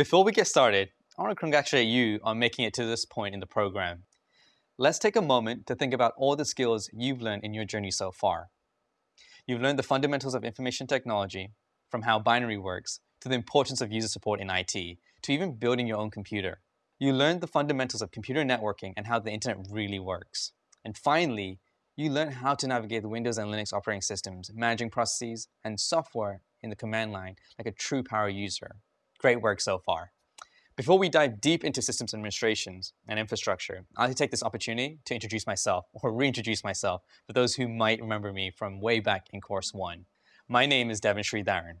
Before we get started, I want to congratulate you on making it to this point in the program. Let's take a moment to think about all the skills you've learned in your journey so far. You've learned the fundamentals of information technology, from how binary works, to the importance of user support in IT, to even building your own computer. You learned the fundamentals of computer networking and how the internet really works. And finally, you learned how to navigate the Windows and Linux operating systems, managing processes and software in the command line like a true power user. Great work so far. Before we dive deep into systems administrations and infrastructure, I'd like to take this opportunity to introduce myself, or reintroduce myself, for those who might remember me from way back in course one. My name is Devin Sridharan.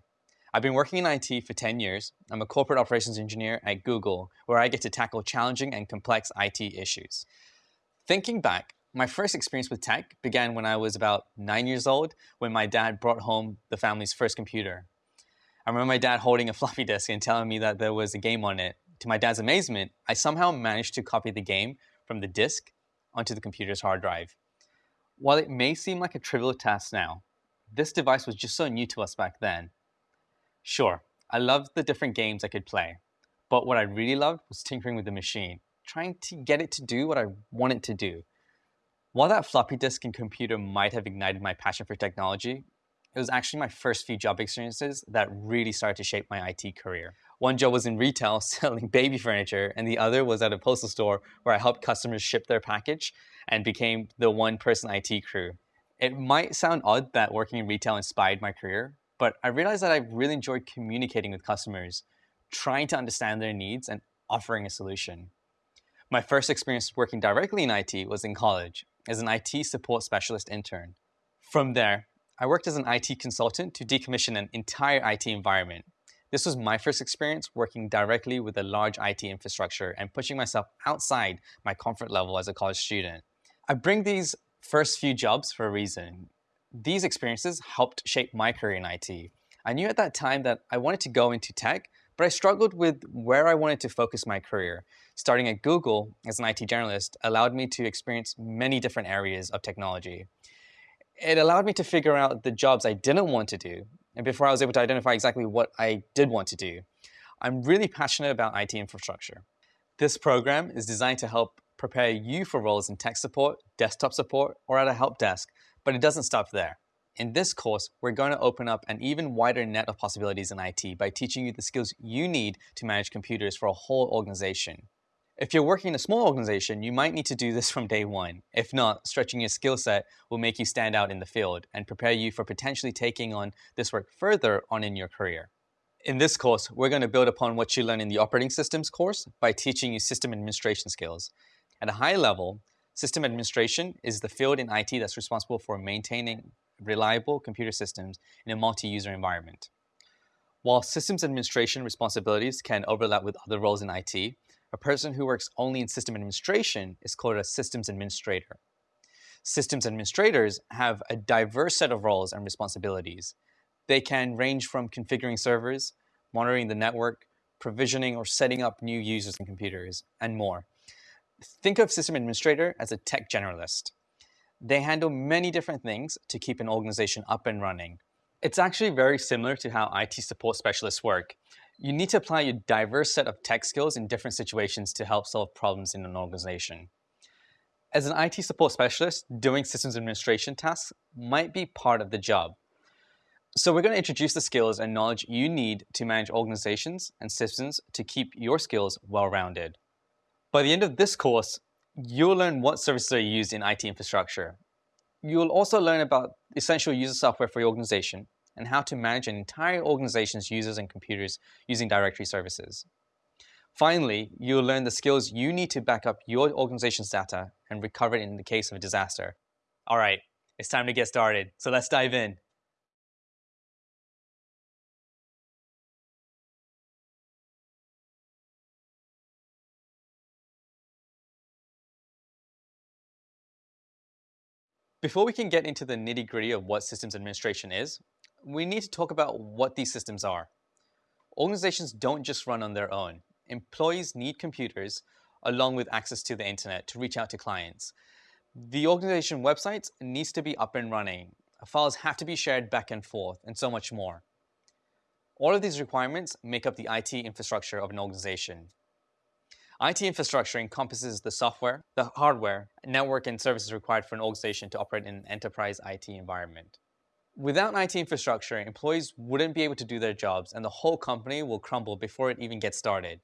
I've been working in IT for 10 years. I'm a corporate operations engineer at Google, where I get to tackle challenging and complex IT issues. Thinking back, my first experience with tech began when I was about nine years old when my dad brought home the family's first computer. I remember my dad holding a floppy disk and telling me that there was a game on it. To my dad's amazement, I somehow managed to copy the game from the disk onto the computer's hard drive. While it may seem like a trivial task now, this device was just so new to us back then. Sure, I loved the different games I could play, but what I really loved was tinkering with the machine, trying to get it to do what I wanted to do. While that floppy disk and computer might have ignited my passion for technology, it was actually my first few job experiences that really started to shape my IT career. One job was in retail selling baby furniture, and the other was at a postal store where I helped customers ship their package and became the one person IT crew. It might sound odd that working in retail inspired my career, but I realized that I really enjoyed communicating with customers, trying to understand their needs and offering a solution. My first experience working directly in IT was in college as an IT support specialist intern. From there, I worked as an IT consultant to decommission an entire IT environment. This was my first experience working directly with a large IT infrastructure and pushing myself outside my comfort level as a college student. I bring these first few jobs for a reason. These experiences helped shape my career in IT. I knew at that time that I wanted to go into tech, but I struggled with where I wanted to focus my career. Starting at Google as an IT journalist allowed me to experience many different areas of technology. It allowed me to figure out the jobs I didn't want to do, and before I was able to identify exactly what I did want to do. I'm really passionate about IT infrastructure. This program is designed to help prepare you for roles in tech support, desktop support, or at a help desk, but it doesn't stop there. In this course, we're going to open up an even wider net of possibilities in IT by teaching you the skills you need to manage computers for a whole organization. If you're working in a small organization, you might need to do this from day one. If not, stretching your skill set will make you stand out in the field and prepare you for potentially taking on this work further on in your career. In this course, we're going to build upon what you learn in the operating systems course by teaching you system administration skills. At a high level, system administration is the field in IT that's responsible for maintaining reliable computer systems in a multi-user environment. While systems administration responsibilities can overlap with other roles in IT, a person who works only in system administration is called a systems administrator. Systems administrators have a diverse set of roles and responsibilities. They can range from configuring servers, monitoring the network, provisioning or setting up new users and computers, and more. Think of system administrator as a tech generalist. They handle many different things to keep an organization up and running. It's actually very similar to how IT support specialists work. You need to apply your diverse set of tech skills in different situations to help solve problems in an organization. As an IT support specialist, doing systems administration tasks might be part of the job. So we're going to introduce the skills and knowledge you need to manage organizations and systems to keep your skills well-rounded. By the end of this course, You'll learn what services are used in IT infrastructure. You'll also learn about essential user software for your organization and how to manage an entire organization's users and computers using directory services. Finally, you'll learn the skills you need to back up your organization's data and recover it in the case of a disaster. All right, it's time to get started, so let's dive in. Before we can get into the nitty gritty of what systems administration is, we need to talk about what these systems are. Organizations don't just run on their own. Employees need computers along with access to the internet to reach out to clients. The organization website needs to be up and running. Files have to be shared back and forth and so much more. All of these requirements make up the IT infrastructure of an organization. IT infrastructure encompasses the software, the hardware, network, and services required for an organization to operate in an enterprise IT environment. Without IT infrastructure, employees wouldn't be able to do their jobs and the whole company will crumble before it even gets started.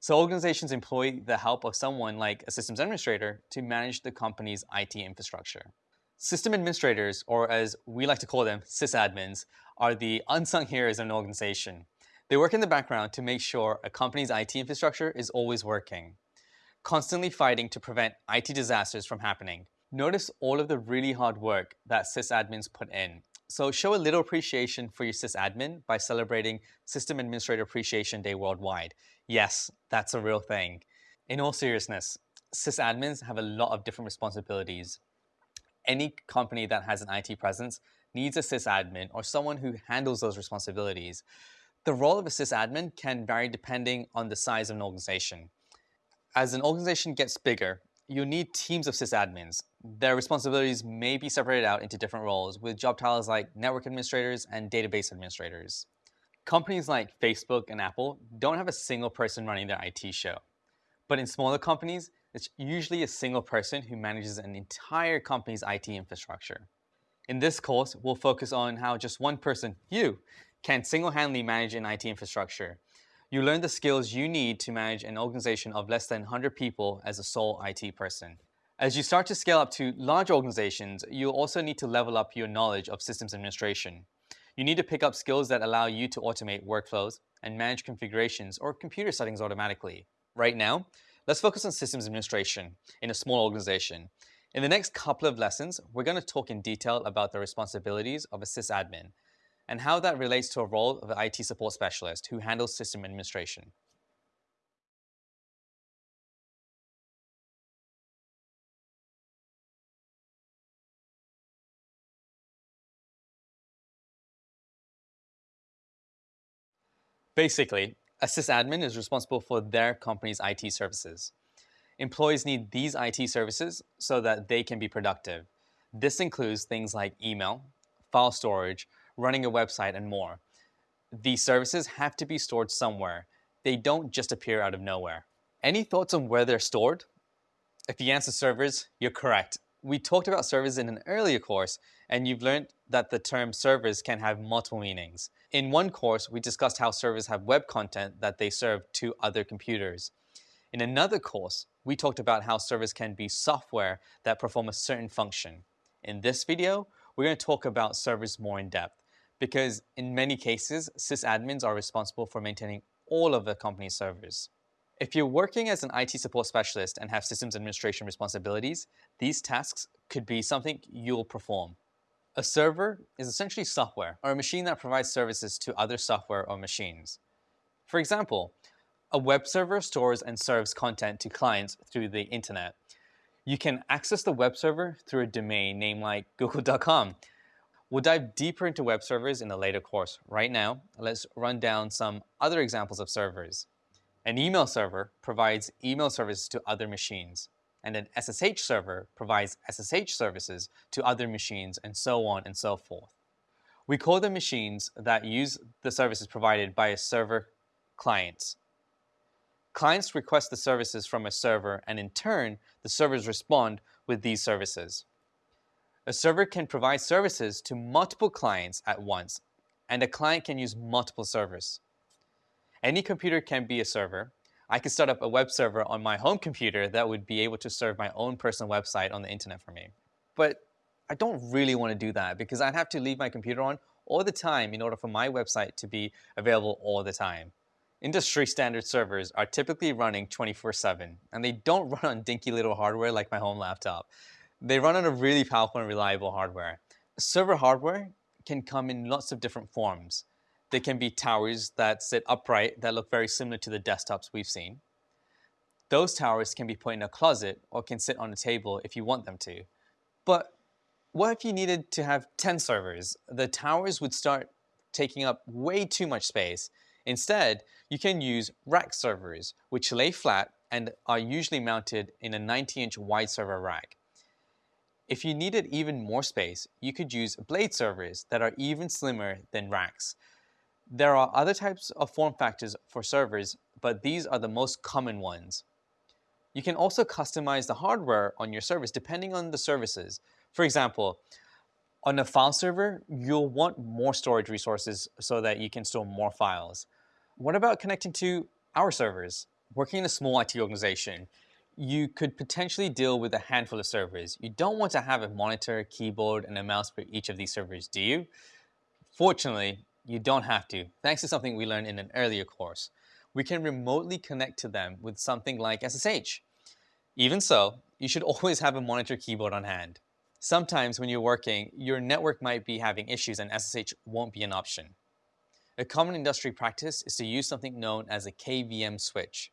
So organizations employ the help of someone like a systems administrator to manage the company's IT infrastructure. System administrators, or as we like to call them, sysadmins, are the unsung heroes of an organization. They work in the background to make sure a company's IT infrastructure is always working, constantly fighting to prevent IT disasters from happening. Notice all of the really hard work that sysadmins put in. So show a little appreciation for your sysadmin by celebrating System Administrator Appreciation Day worldwide. Yes, that's a real thing. In all seriousness, sysadmins have a lot of different responsibilities. Any company that has an IT presence needs a sysadmin or someone who handles those responsibilities. The role of a sysadmin can vary depending on the size of an organization. As an organization gets bigger, you need teams of sysadmins. Their responsibilities may be separated out into different roles with job titles like network administrators and database administrators. Companies like Facebook and Apple don't have a single person running their IT show. But in smaller companies, it's usually a single person who manages an entire company's IT infrastructure. In this course, we'll focus on how just one person, you, can single-handedly manage an IT infrastructure. You learn the skills you need to manage an organization of less than 100 people as a sole IT person. As you start to scale up to large organizations, you'll also need to level up your knowledge of systems administration. You need to pick up skills that allow you to automate workflows and manage configurations or computer settings automatically. Right now, let's focus on systems administration in a small organization. In the next couple of lessons, we're going to talk in detail about the responsibilities of a sysadmin and how that relates to a role of an IT support specialist who handles system administration. Basically, a sysadmin is responsible for their company's IT services. Employees need these IT services so that they can be productive. This includes things like email, file storage, running a website, and more. These services have to be stored somewhere. They don't just appear out of nowhere. Any thoughts on where they're stored? If the answer is servers, you're correct. We talked about servers in an earlier course, and you've learned that the term servers can have multiple meanings. In one course, we discussed how servers have web content that they serve to other computers. In another course, we talked about how servers can be software that perform a certain function. In this video, we're going to talk about servers more in depth because in many cases, sysadmins are responsible for maintaining all of the company's servers. If you're working as an IT support specialist and have systems administration responsibilities, these tasks could be something you'll perform. A server is essentially software or a machine that provides services to other software or machines. For example, a web server stores and serves content to clients through the internet. You can access the web server through a domain name like google.com We'll dive deeper into web servers in a later course. Right now, let's run down some other examples of servers. An email server provides email services to other machines, and an SSH server provides SSH services to other machines, and so on and so forth. We call them machines that use the services provided by a server clients. Clients request the services from a server, and in turn, the servers respond with these services. A server can provide services to multiple clients at once, and a client can use multiple servers. Any computer can be a server. I could start up a web server on my home computer that would be able to serve my own personal website on the internet for me. But I don't really want to do that because I'd have to leave my computer on all the time in order for my website to be available all the time. Industry standard servers are typically running 24-7, and they don't run on dinky little hardware like my home laptop. They run on a really powerful and reliable hardware. Server hardware can come in lots of different forms. They can be towers that sit upright that look very similar to the desktops we've seen. Those towers can be put in a closet or can sit on a table if you want them to. But what if you needed to have 10 servers? The towers would start taking up way too much space. Instead, you can use rack servers, which lay flat and are usually mounted in a 90-inch wide server rack. If you needed even more space, you could use blade servers that are even slimmer than racks. There are other types of form factors for servers, but these are the most common ones. You can also customize the hardware on your service depending on the services. For example, on a file server, you'll want more storage resources so that you can store more files. What about connecting to our servers? Working in a small IT organization, you could potentially deal with a handful of servers. You don't want to have a monitor, keyboard, and a mouse for each of these servers, do you? Fortunately, you don't have to, thanks to something we learned in an earlier course. We can remotely connect to them with something like SSH. Even so, you should always have a monitor keyboard on hand. Sometimes when you're working, your network might be having issues and SSH won't be an option. A common industry practice is to use something known as a KVM switch.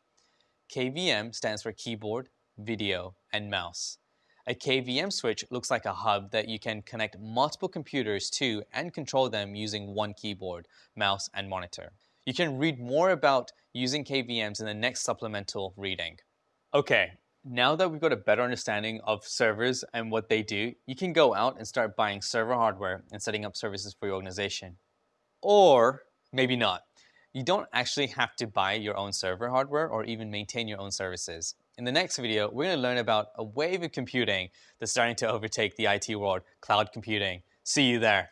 KVM stands for keyboard, video, and mouse. A KVM switch looks like a hub that you can connect multiple computers to and control them using one keyboard, mouse, and monitor. You can read more about using KVMs in the next supplemental reading. Okay, now that we've got a better understanding of servers and what they do, you can go out and start buying server hardware and setting up services for your organization. Or maybe not. You don't actually have to buy your own server hardware or even maintain your own services. In the next video, we're going to learn about a wave of computing that's starting to overtake the IT world, cloud computing. See you there.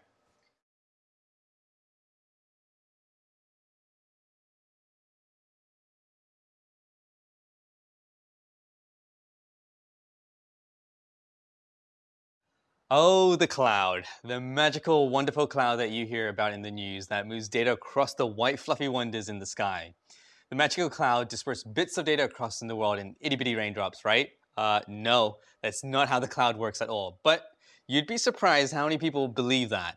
Oh, the cloud. The magical, wonderful cloud that you hear about in the news that moves data across the white fluffy wonders in the sky. The magical cloud disperses bits of data across in the world in itty-bitty raindrops, right? Uh, no, that's not how the cloud works at all. But you'd be surprised how many people believe that.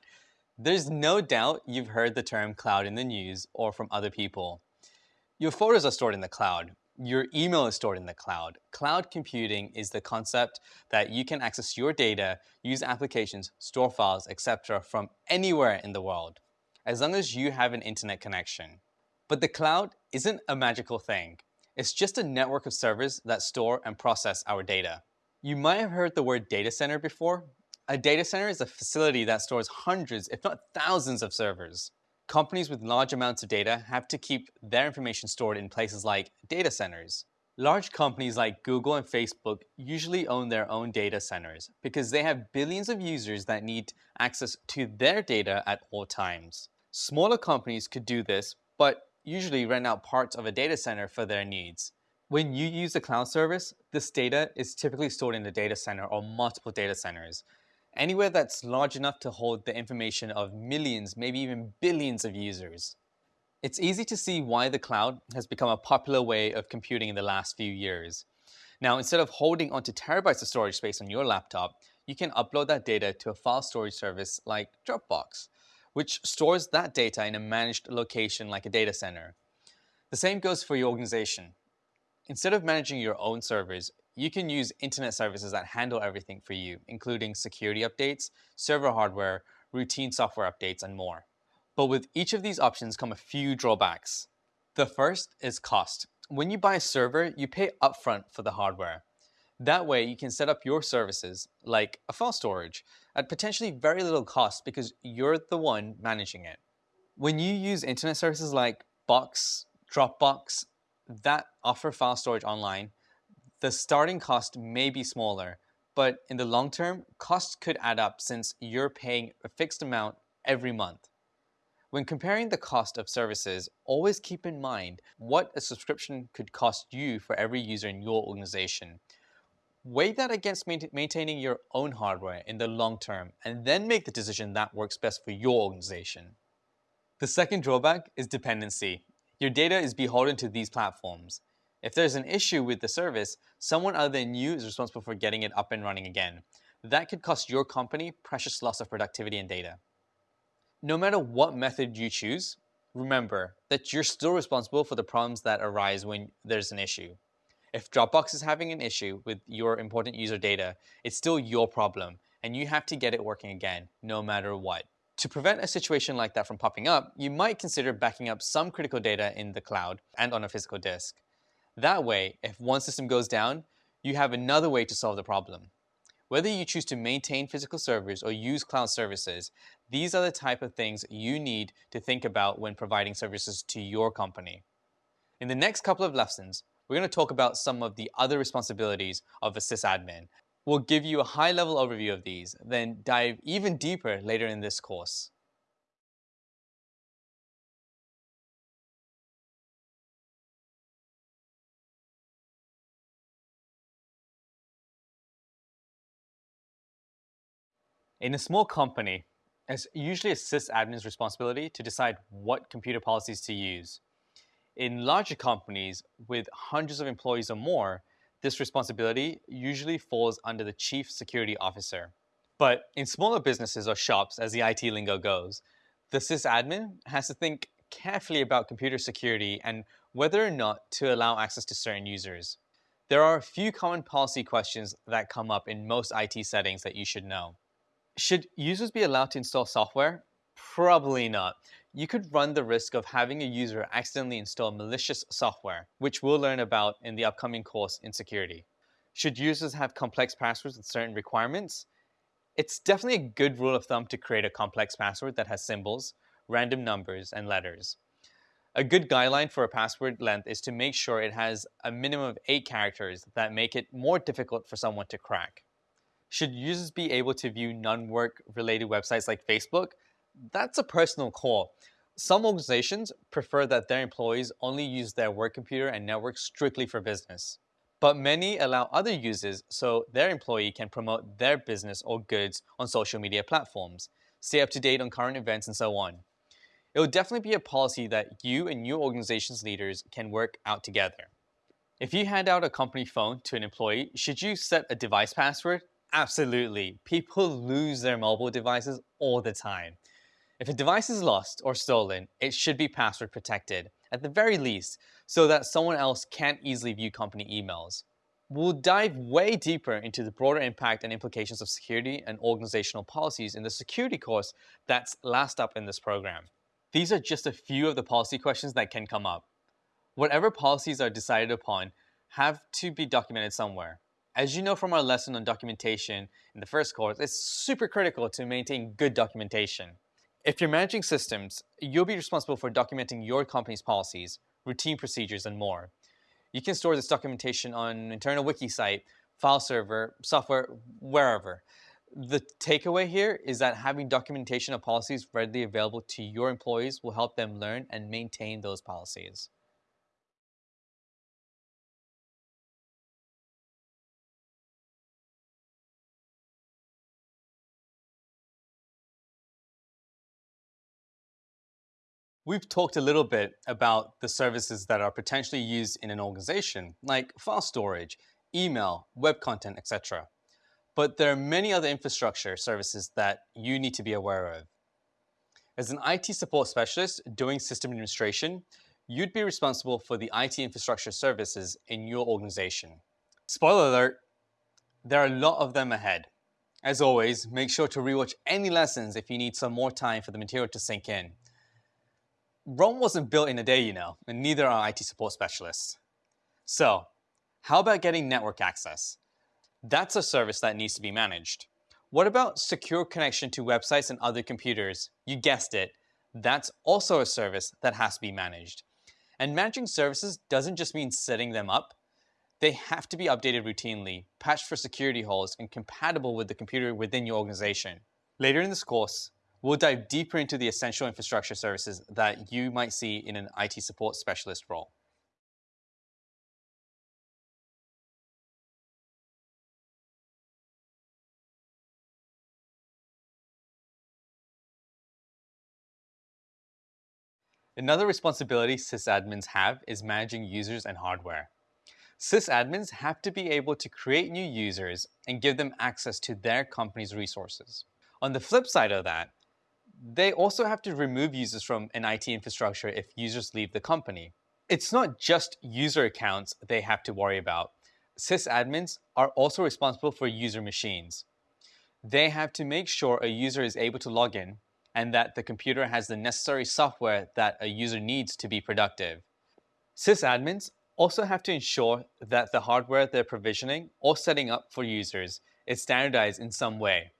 There's no doubt you've heard the term cloud in the news or from other people. Your photos are stored in the cloud. Your email is stored in the cloud. Cloud computing is the concept that you can access your data, use applications, store files, etc. from anywhere in the world, as long as you have an internet connection. But the cloud isn't a magical thing. It's just a network of servers that store and process our data. You might have heard the word data center before. A data center is a facility that stores hundreds, if not thousands of servers. Companies with large amounts of data have to keep their information stored in places like data centers. Large companies like Google and Facebook usually own their own data centers because they have billions of users that need access to their data at all times. Smaller companies could do this, but usually rent out parts of a data center for their needs. When you use a cloud service, this data is typically stored in a data center or multiple data centers, anywhere that's large enough to hold the information of millions, maybe even billions of users. It's easy to see why the cloud has become a popular way of computing in the last few years. Now, instead of holding onto terabytes of storage space on your laptop, you can upload that data to a file storage service like Dropbox, which stores that data in a managed location like a data center. The same goes for your organization. Instead of managing your own servers, you can use internet services that handle everything for you, including security updates, server hardware, routine software updates, and more. But with each of these options come a few drawbacks. The first is cost. When you buy a server, you pay upfront for the hardware. That way, you can set up your services, like a file storage, at potentially very little cost because you're the one managing it. When you use internet services like Box, Dropbox, that offer file storage online, the starting cost may be smaller, but in the long term, costs could add up since you're paying a fixed amount every month. When comparing the cost of services, always keep in mind what a subscription could cost you for every user in your organization. Weigh that against maintaining your own hardware in the long term and then make the decision that works best for your organization. The second drawback is dependency. Your data is beholden to these platforms. If there's an issue with the service, someone other than you is responsible for getting it up and running again. That could cost your company precious loss of productivity and data. No matter what method you choose, remember that you're still responsible for the problems that arise when there's an issue. If Dropbox is having an issue with your important user data, it's still your problem, and you have to get it working again, no matter what. To prevent a situation like that from popping up, you might consider backing up some critical data in the cloud and on a physical disk. That way, if one system goes down, you have another way to solve the problem. Whether you choose to maintain physical servers or use cloud services, these are the type of things you need to think about when providing services to your company. In the next couple of lessons, we're going to talk about some of the other responsibilities of a sysadmin. We'll give you a high-level overview of these, then dive even deeper later in this course. In a small company, it's usually a sysadmin's responsibility to decide what computer policies to use. In larger companies with hundreds of employees or more, this responsibility usually falls under the chief security officer. But in smaller businesses or shops, as the IT lingo goes, the sysadmin has to think carefully about computer security and whether or not to allow access to certain users. There are a few common policy questions that come up in most IT settings that you should know. Should users be allowed to install software? Probably not. You could run the risk of having a user accidentally install malicious software, which we'll learn about in the upcoming course in security. Should users have complex passwords with certain requirements? It's definitely a good rule of thumb to create a complex password that has symbols, random numbers, and letters. A good guideline for a password length is to make sure it has a minimum of 8 characters that make it more difficult for someone to crack. Should users be able to view non-work related websites like Facebook? That's a personal call. Some organizations prefer that their employees only use their work computer and network strictly for business. But many allow other users so their employee can promote their business or goods on social media platforms, stay up to date on current events, and so on. It will definitely be a policy that you and your organization's leaders can work out together. If you hand out a company phone to an employee, should you set a device password? Absolutely. People lose their mobile devices all the time. If a device is lost or stolen, it should be password protected, at the very least, so that someone else can't easily view company emails. We'll dive way deeper into the broader impact and implications of security and organizational policies in the security course that's last up in this program. These are just a few of the policy questions that can come up. Whatever policies are decided upon have to be documented somewhere. As you know from our lesson on documentation in the first course, it's super critical to maintain good documentation. If you're managing systems, you'll be responsible for documenting your company's policies, routine procedures, and more. You can store this documentation on an internal wiki site, file server, software, wherever. The takeaway here is that having documentation of policies readily available to your employees will help them learn and maintain those policies. We've talked a little bit about the services that are potentially used in an organization, like file storage, email, web content, etc. But there are many other infrastructure services that you need to be aware of. As an IT support specialist doing system administration, you'd be responsible for the IT infrastructure services in your organization. Spoiler alert, there are a lot of them ahead. As always, make sure to rewatch any lessons if you need some more time for the material to sink in. Rome wasn't built in a day, you know, and neither are IT support specialists. So, how about getting network access? That's a service that needs to be managed. What about secure connection to websites and other computers? You guessed it, that's also a service that has to be managed. And managing services doesn't just mean setting them up. They have to be updated routinely, patched for security holes, and compatible with the computer within your organization. Later in this course, We'll dive deeper into the essential infrastructure services that you might see in an IT support specialist role. Another responsibility sysadmins have is managing users and hardware. Sysadmins have to be able to create new users and give them access to their company's resources. On the flip side of that, they also have to remove users from an IT infrastructure if users leave the company. It's not just user accounts they have to worry about. Sysadmins are also responsible for user machines. They have to make sure a user is able to log in and that the computer has the necessary software that a user needs to be productive. Sysadmins also have to ensure that the hardware they're provisioning or setting up for users is standardized in some way.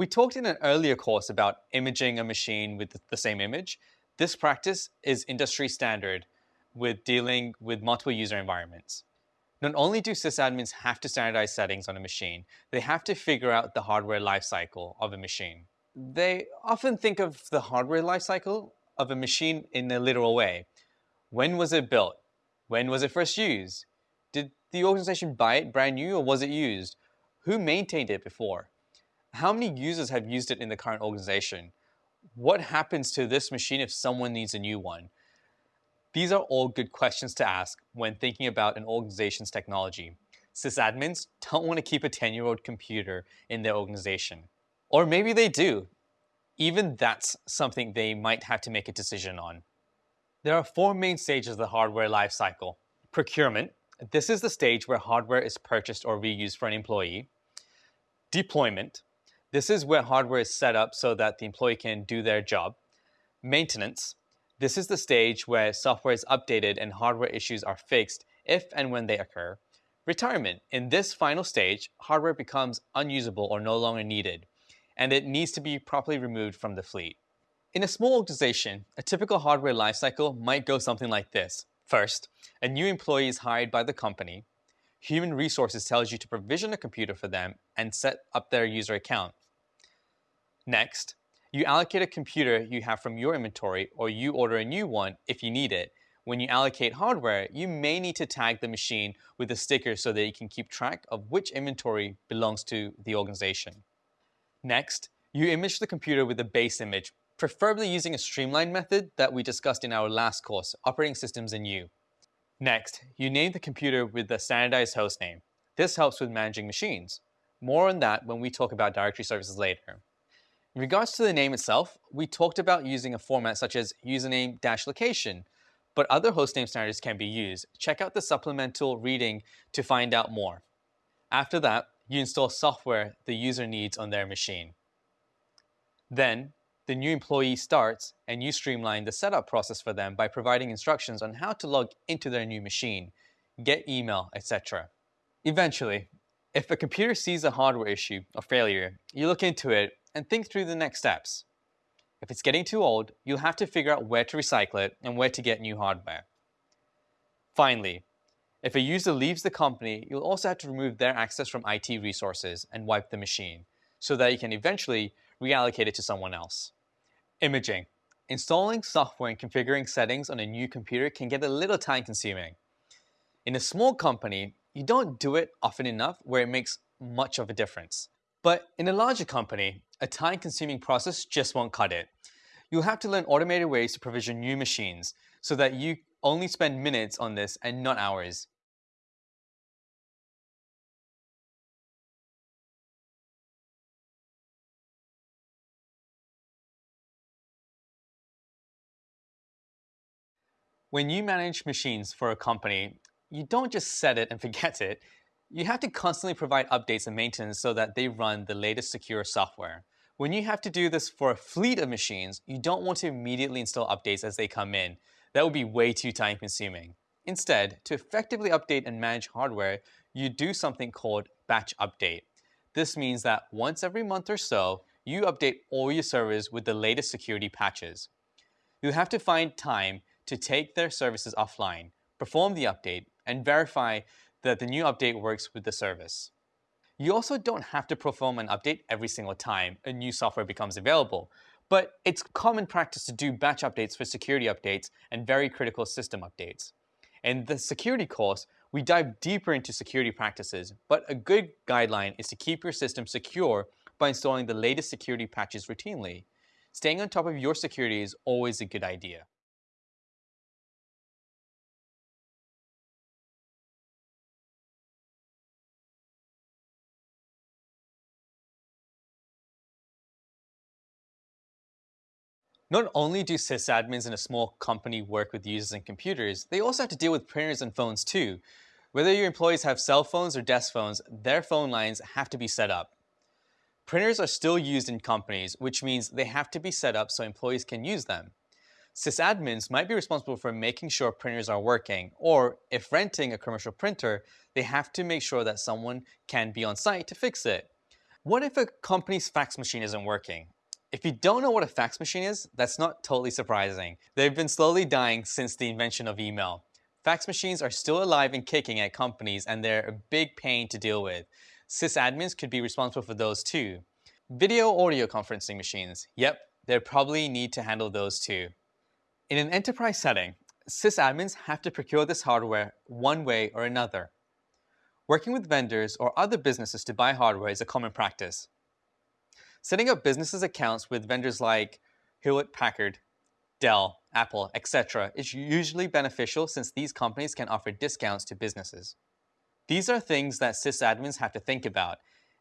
We talked in an earlier course about imaging a machine with the same image. This practice is industry standard with dealing with multiple user environments. Not only do sysadmins have to standardize settings on a machine, they have to figure out the hardware lifecycle of a machine. They often think of the hardware lifecycle of a machine in a literal way. When was it built? When was it first used? Did the organization buy it brand new or was it used? Who maintained it before? How many users have used it in the current organization? What happens to this machine if someone needs a new one? These are all good questions to ask when thinking about an organization's technology. Sysadmins don't want to keep a 10-year-old computer in their organization. Or maybe they do. Even that's something they might have to make a decision on. There are four main stages of the hardware lifecycle. Procurement. This is the stage where hardware is purchased or reused for an employee. Deployment. This is where hardware is set up so that the employee can do their job. Maintenance. This is the stage where software is updated and hardware issues are fixed if and when they occur. Retirement. In this final stage, hardware becomes unusable or no longer needed, and it needs to be properly removed from the fleet. In a small organization, a typical hardware lifecycle might go something like this. First, a new employee is hired by the company. Human Resources tells you to provision a computer for them and set up their user account. Next, you allocate a computer you have from your inventory or you order a new one if you need it. When you allocate hardware, you may need to tag the machine with a sticker so that you can keep track of which inventory belongs to the organization. Next, you image the computer with a base image, preferably using a streamlined method that we discussed in our last course, Operating Systems and You. Next, you name the computer with a standardized host name. This helps with managing machines. More on that when we talk about directory services later. In regards to the name itself, we talked about using a format such as username-location, but other hostname standards can be used. Check out the supplemental reading to find out more. After that, you install software the user needs on their machine. Then, the new employee starts and you streamline the setup process for them by providing instructions on how to log into their new machine, get email, etc. Eventually, if a computer sees a hardware issue or failure, you look into it and think through the next steps. If it's getting too old, you'll have to figure out where to recycle it and where to get new hardware. Finally, if a user leaves the company, you'll also have to remove their access from IT resources and wipe the machine, so that you can eventually reallocate it to someone else. Imaging. Installing software and configuring settings on a new computer can get a little time consuming. In a small company, you don't do it often enough where it makes much of a difference. But in a larger company, a time-consuming process just won't cut it. You'll have to learn automated ways to provision new machines so that you only spend minutes on this and not hours. When you manage machines for a company, you don't just set it and forget it. You have to constantly provide updates and maintenance so that they run the latest secure software. When you have to do this for a fleet of machines, you don't want to immediately install updates as they come in. That would be way too time consuming. Instead, to effectively update and manage hardware, you do something called batch update. This means that once every month or so, you update all your servers with the latest security patches. You have to find time to take their services offline, perform the update, and verify that the new update works with the service. You also don't have to perform an update every single time a new software becomes available, but it's common practice to do batch updates for security updates and very critical system updates. In the security course, we dive deeper into security practices, but a good guideline is to keep your system secure by installing the latest security patches routinely. Staying on top of your security is always a good idea. Not only do sysadmins in a small company work with users and computers, they also have to deal with printers and phones too. Whether your employees have cell phones or desk phones, their phone lines have to be set up. Printers are still used in companies, which means they have to be set up so employees can use them. Sysadmins might be responsible for making sure printers are working, or if renting a commercial printer, they have to make sure that someone can be on site to fix it. What if a company's fax machine isn't working? If you don't know what a fax machine is, that's not totally surprising. They've been slowly dying since the invention of email. Fax machines are still alive and kicking at companies and they're a big pain to deal with. Sysadmins could be responsible for those too. Video audio conferencing machines. Yep, they probably need to handle those too. In an enterprise setting, sysadmins have to procure this hardware one way or another. Working with vendors or other businesses to buy hardware is a common practice. Setting up businesses accounts with vendors like Hewlett Packard, Dell, Apple, etc. is usually beneficial since these companies can offer discounts to businesses. These are things that sysadmins have to think about.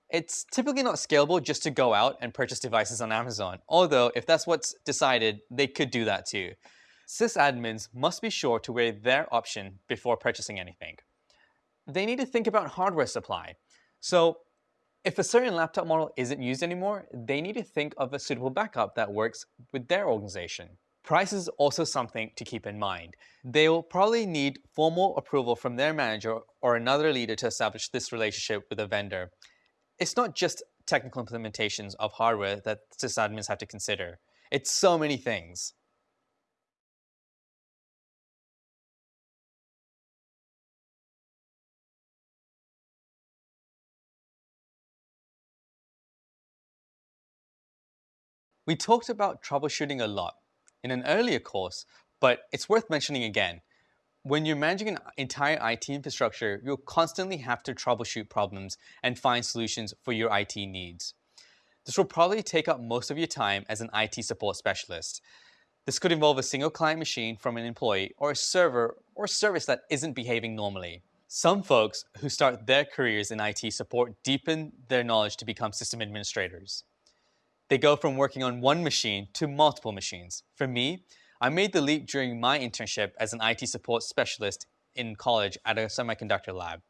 It's typically not scalable just to go out and purchase devices on Amazon, although if that's what's decided, they could do that too. Sysadmins must be sure to weigh their option before purchasing anything. They need to think about hardware supply. So if a certain laptop model isn't used anymore, they need to think of a suitable backup that works with their organization. Price is also something to keep in mind. They will probably need formal approval from their manager or another leader to establish this relationship with a vendor. It's not just technical implementations of hardware that sysadmins have to consider. It's so many things. We talked about troubleshooting a lot in an earlier course, but it's worth mentioning again. When you're managing an entire IT infrastructure, you'll constantly have to troubleshoot problems and find solutions for your IT needs. This will probably take up most of your time as an IT support specialist. This could involve a single client machine from an employee or a server or service that isn't behaving normally. Some folks who start their careers in IT support deepen their knowledge to become system administrators. They go from working on one machine to multiple machines. For me, I made the leap during my internship as an IT support specialist in college at a semiconductor lab.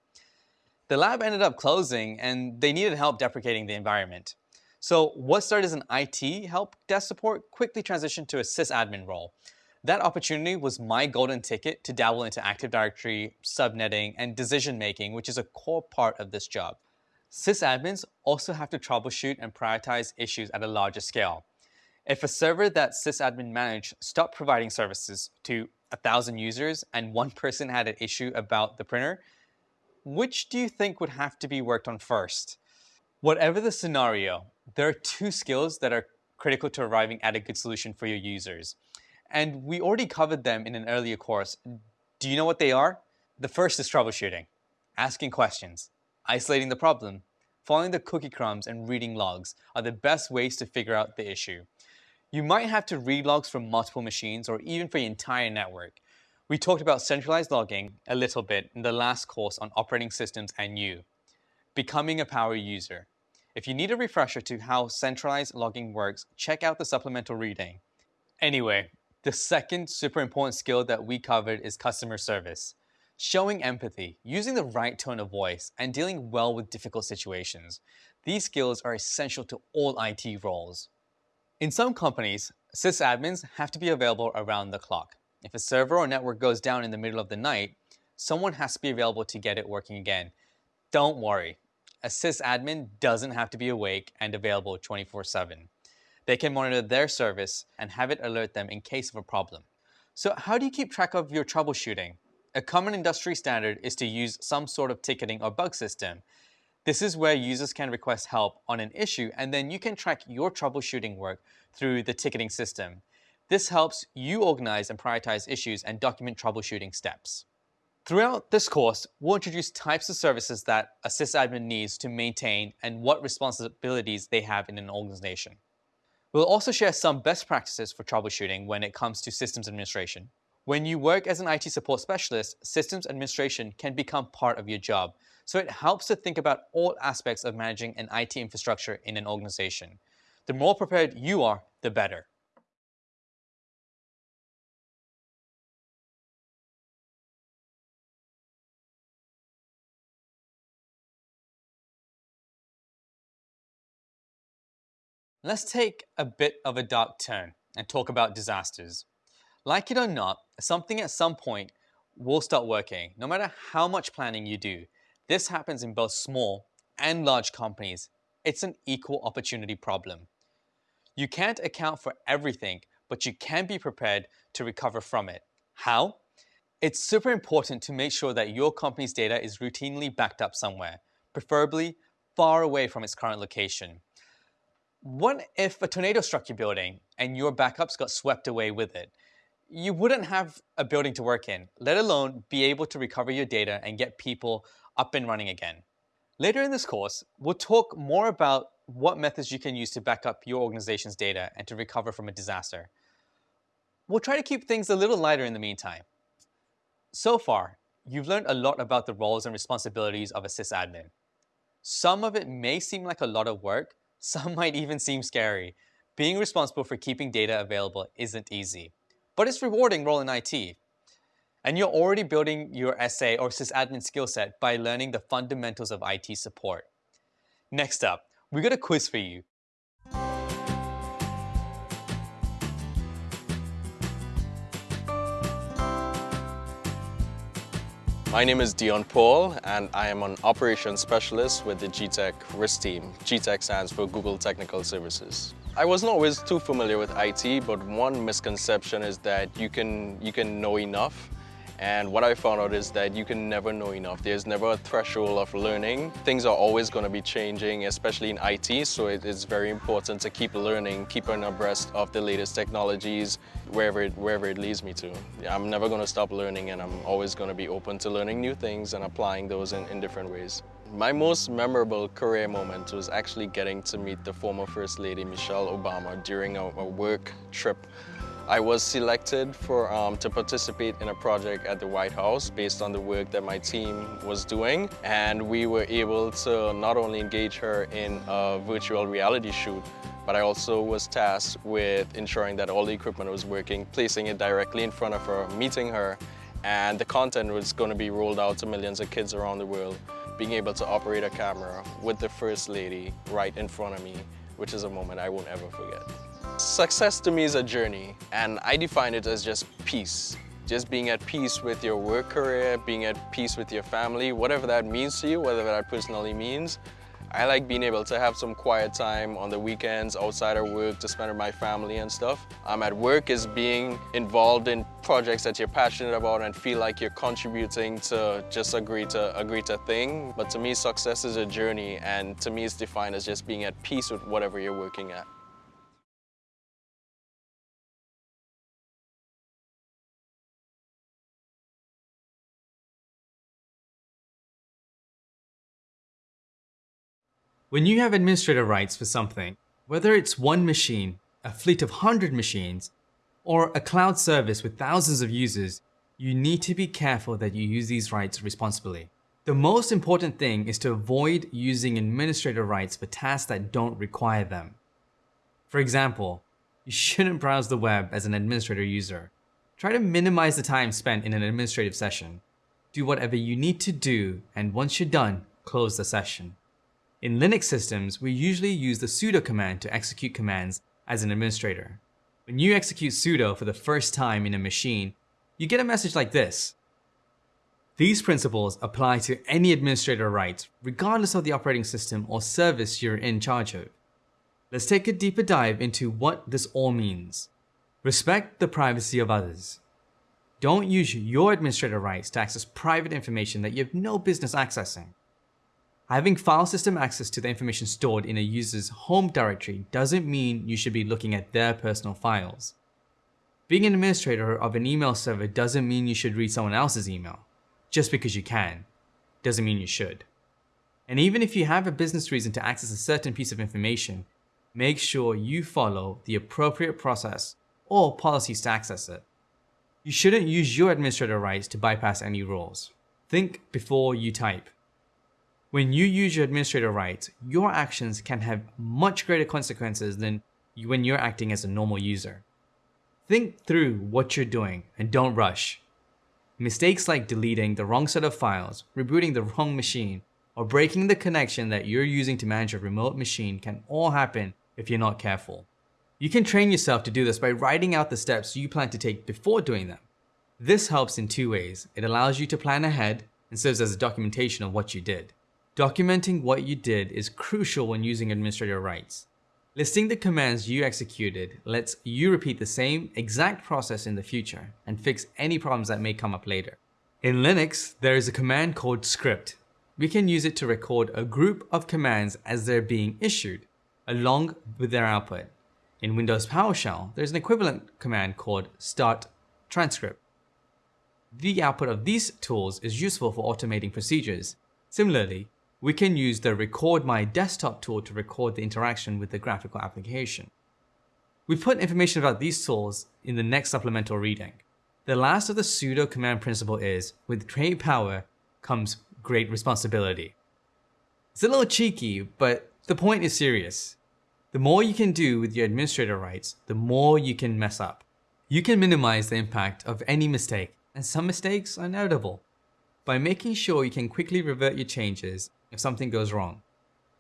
The lab ended up closing and they needed help deprecating the environment. So what started as an IT help desk support quickly transitioned to a sysadmin role. That opportunity was my golden ticket to dabble into Active Directory, subnetting, and decision making, which is a core part of this job. Sysadmins also have to troubleshoot and prioritize issues at a larger scale. If a server that sysadmin managed stopped providing services to a thousand users and one person had an issue about the printer, which do you think would have to be worked on first? Whatever the scenario, there are two skills that are critical to arriving at a good solution for your users. And we already covered them in an earlier course. Do you know what they are? The first is troubleshooting, asking questions isolating the problem, following the cookie crumbs and reading logs are the best ways to figure out the issue. You might have to read logs from multiple machines or even for your entire network. We talked about centralized logging a little bit in the last course on operating systems and you. Becoming a power user. If you need a refresher to how centralized logging works, check out the supplemental reading. Anyway, the second super important skill that we covered is customer service. Showing empathy, using the right tone of voice, and dealing well with difficult situations. These skills are essential to all IT roles. In some companies, sysadmins have to be available around the clock. If a server or network goes down in the middle of the night, someone has to be available to get it working again. Don't worry, a sysadmin doesn't have to be awake and available 24-7. They can monitor their service and have it alert them in case of a problem. So how do you keep track of your troubleshooting? A common industry standard is to use some sort of ticketing or bug system. This is where users can request help on an issue and then you can track your troubleshooting work through the ticketing system. This helps you organize and prioritize issues and document troubleshooting steps. Throughout this course, we'll introduce types of services that a sysadmin needs to maintain and what responsibilities they have in an organization. We'll also share some best practices for troubleshooting when it comes to systems administration. When you work as an IT support specialist, systems administration can become part of your job. So it helps to think about all aspects of managing an IT infrastructure in an organization. The more prepared you are, the better. Let's take a bit of a dark turn and talk about disasters. Like it or not, something at some point will start working, no matter how much planning you do. This happens in both small and large companies. It's an equal opportunity problem. You can't account for everything, but you can be prepared to recover from it. How? It's super important to make sure that your company's data is routinely backed up somewhere, preferably far away from its current location. What if a tornado struck your building and your backups got swept away with it? You wouldn't have a building to work in, let alone be able to recover your data and get people up and running again. Later in this course, we'll talk more about what methods you can use to back up your organization's data and to recover from a disaster. We'll try to keep things a little lighter in the meantime. So far, you've learned a lot about the roles and responsibilities of a sysadmin. Some of it may seem like a lot of work, some might even seem scary. Being responsible for keeping data available isn't easy, but it's rewarding role in IT. And you're already building your SA or sysadmin skill set by learning the fundamentals of IT support. Next up, we got a quiz for you. My name is Dion Paul and I am an operations specialist with the gTech RIS team. gTech stands for Google Technical Services. I wasn't always too familiar with IT, but one misconception is that you can, you can know enough and what I found out is that you can never know enough. There's never a threshold of learning. Things are always going to be changing, especially in IT, so it is very important to keep learning, keeping abreast of the latest technologies, wherever it, wherever it leads me to. I'm never going to stop learning and I'm always going to be open to learning new things and applying those in, in different ways. My most memorable career moment was actually getting to meet the former First Lady Michelle Obama during a, a work trip I was selected for, um, to participate in a project at the White House based on the work that my team was doing. And we were able to not only engage her in a virtual reality shoot, but I also was tasked with ensuring that all the equipment was working, placing it directly in front of her, meeting her, and the content was going to be rolled out to millions of kids around the world. Being able to operate a camera with the First Lady right in front of me, which is a moment I won't ever forget. Success to me is a journey and I define it as just peace. Just being at peace with your work career, being at peace with your family, whatever that means to you, whatever that personally means. I like being able to have some quiet time on the weekends outside of work to spend with my family and stuff. Um, at work is being involved in projects that you're passionate about and feel like you're contributing to just a greater, a greater thing. But to me, success is a journey and to me it's defined as just being at peace with whatever you're working at. When you have administrator rights for something, whether it's one machine, a fleet of 100 machines, or a cloud service with thousands of users, you need to be careful that you use these rights responsibly. The most important thing is to avoid using administrator rights for tasks that don't require them. For example, you shouldn't browse the web as an administrator user. Try to minimize the time spent in an administrative session. Do whatever you need to do, and once you're done, close the session. In Linux systems, we usually use the sudo command to execute commands as an administrator. When you execute sudo for the first time in a machine, you get a message like this. These principles apply to any administrator rights, regardless of the operating system or service you're in charge of. Let's take a deeper dive into what this all means. Respect the privacy of others. Don't use your administrator rights to access private information that you have no business accessing. Having file system access to the information stored in a user's home directory doesn't mean you should be looking at their personal files. Being an administrator of an email server doesn't mean you should read someone else's email. Just because you can, doesn't mean you should. And even if you have a business reason to access a certain piece of information, make sure you follow the appropriate process or policies to access it. You shouldn't use your administrator rights to bypass any rules. Think before you type. When you use your administrator rights, your actions can have much greater consequences than when you're acting as a normal user. Think through what you're doing and don't rush. Mistakes like deleting the wrong set of files, rebooting the wrong machine, or breaking the connection that you're using to manage a remote machine can all happen if you're not careful. You can train yourself to do this by writing out the steps you plan to take before doing them. This helps in two ways. It allows you to plan ahead and serves as a documentation of what you did. Documenting what you did is crucial when using administrator rights. Listing the commands you executed lets you repeat the same exact process in the future and fix any problems that may come up later. In Linux, there is a command called script. We can use it to record a group of commands as they're being issued, along with their output. In Windows PowerShell, there's an equivalent command called start transcript. The output of these tools is useful for automating procedures. Similarly, we can use the recordMyDesktop tool to record the interaction with the graphical application. We put information about these tools in the next supplemental reading. The last of the sudo command principle is, with great power comes great responsibility. It's a little cheeky, but the point is serious. The more you can do with your administrator rights, the more you can mess up. You can minimize the impact of any mistake, and some mistakes are inevitable, by making sure you can quickly revert your changes if something goes wrong.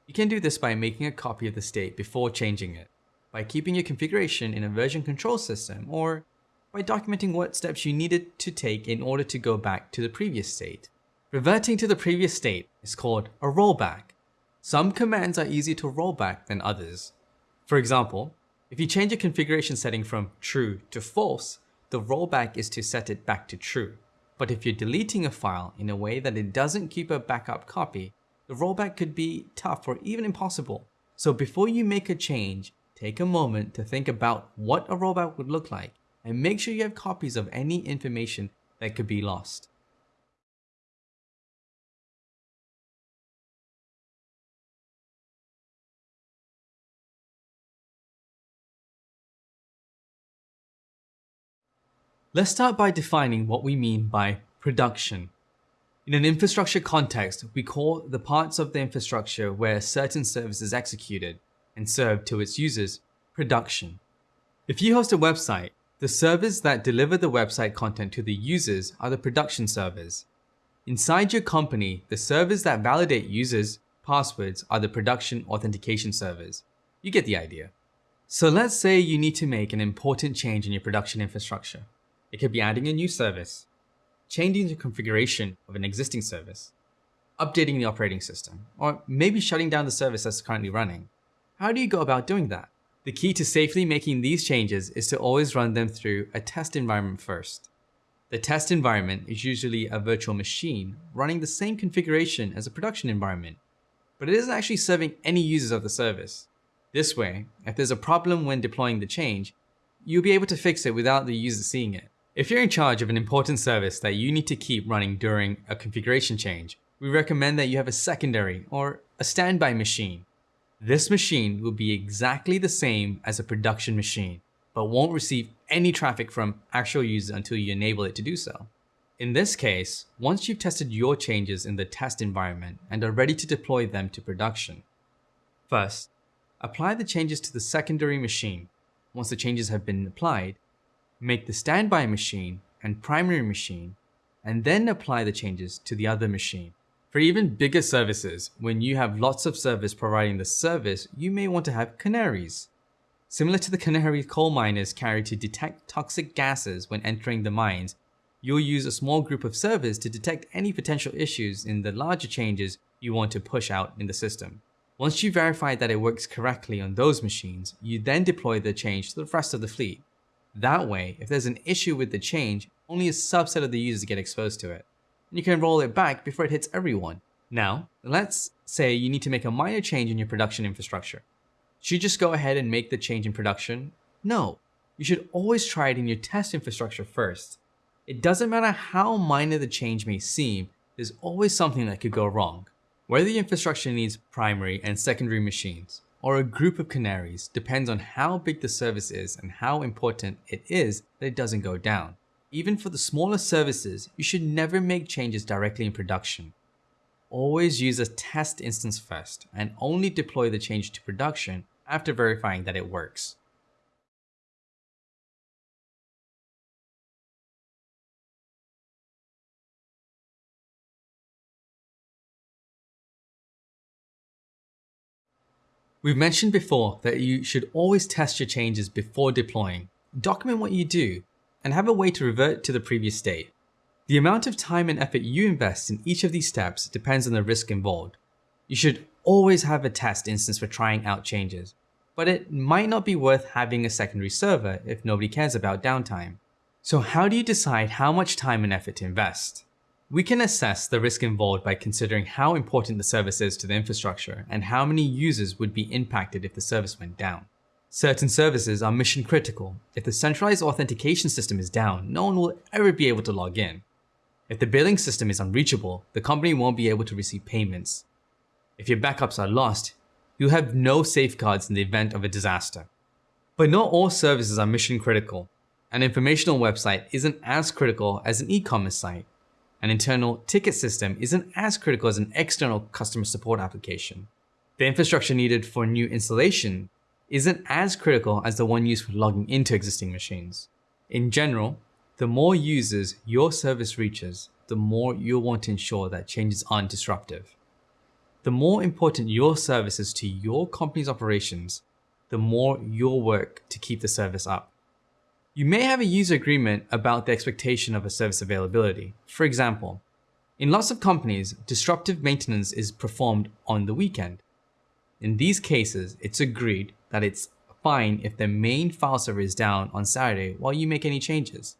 You can do this by making a copy of the state before changing it, by keeping your configuration in a version control system, or by documenting what steps you needed to take in order to go back to the previous state. Reverting to the previous state is called a rollback. Some commands are easier to roll back than others. For example, if you change a configuration setting from true to false, the rollback is to set it back to true. But if you're deleting a file in a way that it doesn't keep a backup copy, the rollback could be tough or even impossible. So before you make a change, take a moment to think about what a rollback would look like and make sure you have copies of any information that could be lost. Let's start by defining what we mean by production. In an infrastructure context, we call the parts of the infrastructure where certain service is executed and served to its users production. If you host a website, the servers that deliver the website content to the users are the production servers. Inside your company, the servers that validate users' passwords are the production authentication servers. You get the idea. So let's say you need to make an important change in your production infrastructure. It could be adding a new service, changing the configuration of an existing service, updating the operating system, or maybe shutting down the service that's currently running. How do you go about doing that? The key to safely making these changes is to always run them through a test environment first. The test environment is usually a virtual machine running the same configuration as a production environment, but it isn't actually serving any users of the service. This way, if there's a problem when deploying the change, you'll be able to fix it without the user seeing it. If you're in charge of an important service that you need to keep running during a configuration change, we recommend that you have a secondary or a standby machine. This machine will be exactly the same as a production machine, but won't receive any traffic from actual users until you enable it to do so. In this case, once you've tested your changes in the test environment and are ready to deploy them to production, first, apply the changes to the secondary machine. Once the changes have been applied, make the standby machine and primary machine, and then apply the changes to the other machine. For even bigger services, when you have lots of servers providing the service, you may want to have canaries. Similar to the canary coal miners carry to detect toxic gases when entering the mines, you'll use a small group of servers to detect any potential issues in the larger changes you want to push out in the system. Once you verify that it works correctly on those machines, you then deploy the change to the rest of the fleet. That way, if there's an issue with the change, only a subset of the users get exposed to it. And you can roll it back before it hits everyone. Now, let's say you need to make a minor change in your production infrastructure. Should you just go ahead and make the change in production? No. You should always try it in your test infrastructure first. It doesn't matter how minor the change may seem, there's always something that could go wrong. Whether the infrastructure needs primary and secondary machines, or a group of canaries depends on how big the service is and how important it is that it doesn't go down. Even for the smaller services, you should never make changes directly in production. Always use a test instance first and only deploy the change to production after verifying that it works. We've mentioned before that you should always test your changes before deploying, document what you do, and have a way to revert to the previous state. The amount of time and effort you invest in each of these steps depends on the risk involved. You should always have a test instance for trying out changes, but it might not be worth having a secondary server if nobody cares about downtime. So how do you decide how much time and effort to invest? We can assess the risk involved by considering how important the service is to the infrastructure and how many users would be impacted if the service went down. Certain services are mission critical. If the centralized authentication system is down, no one will ever be able to log in. If the billing system is unreachable, the company won't be able to receive payments. If your backups are lost, you'll have no safeguards in the event of a disaster. But not all services are mission critical. An informational website isn't as critical as an e-commerce site. An internal ticket system isn't as critical as an external customer support application. The infrastructure needed for new installation isn't as critical as the one used for logging into existing machines. In general, the more users your service reaches, the more you'll want to ensure that changes aren't disruptive. The more important your service is to your company's operations, the more you'll work to keep the service up. You may have a user agreement about the expectation of a service availability. For example, in lots of companies, disruptive maintenance is performed on the weekend. In these cases, it's agreed that it's fine if the main file server is down on Saturday while you make any changes.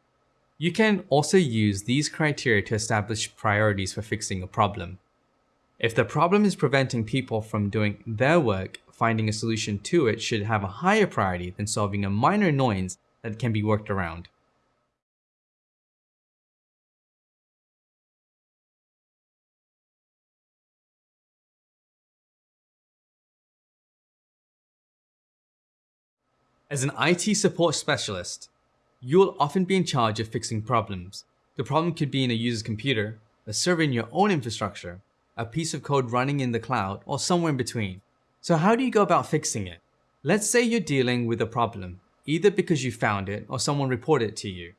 You can also use these criteria to establish priorities for fixing a problem. If the problem is preventing people from doing their work, finding a solution to it should have a higher priority than solving a minor annoyance that can be worked around. As an IT support specialist, you will often be in charge of fixing problems. The problem could be in a user's computer, a server in your own infrastructure, a piece of code running in the cloud, or somewhere in between. So how do you go about fixing it? Let's say you're dealing with a problem either because you found it or someone reported it to you.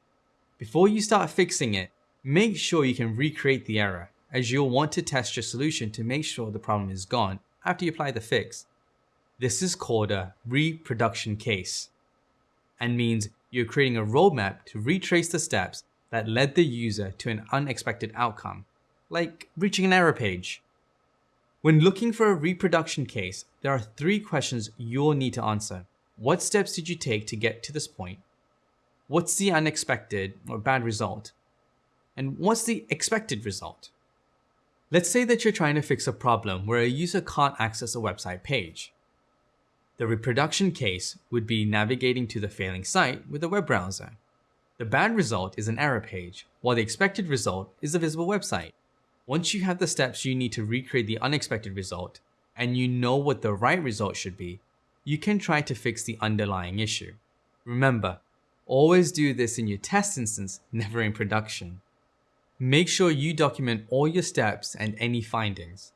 Before you start fixing it, make sure you can recreate the error as you'll want to test your solution to make sure the problem is gone after you apply the fix. This is called a reproduction case and means you're creating a roadmap to retrace the steps that led the user to an unexpected outcome, like reaching an error page. When looking for a reproduction case, there are three questions you'll need to answer. What steps did you take to get to this point? What's the unexpected or bad result? And what's the expected result? Let's say that you're trying to fix a problem where a user can't access a website page. The reproduction case would be navigating to the failing site with a web browser. The bad result is an error page, while the expected result is a visible website. Once you have the steps you need to recreate the unexpected result, and you know what the right result should be, you can try to fix the underlying issue. Remember, always do this in your test instance, never in production. Make sure you document all your steps and any findings.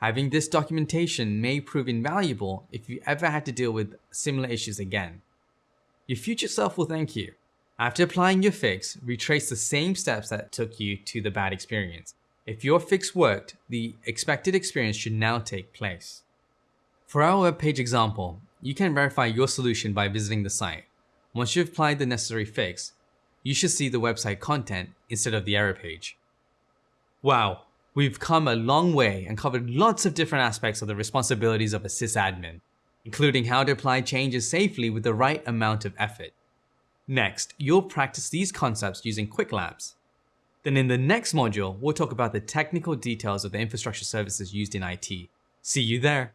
Having this documentation may prove invaluable if you ever had to deal with similar issues again. Your future self will thank you. After applying your fix, retrace the same steps that took you to the bad experience. If your fix worked, the expected experience should now take place. For our web page example, you can verify your solution by visiting the site. Once you've applied the necessary fix, you should see the website content instead of the error page. Wow, we've come a long way and covered lots of different aspects of the responsibilities of a sysadmin, including how to apply changes safely with the right amount of effort. Next, you'll practice these concepts using Qwiklabs. Then in the next module, we'll talk about the technical details of the infrastructure services used in IT. See you there!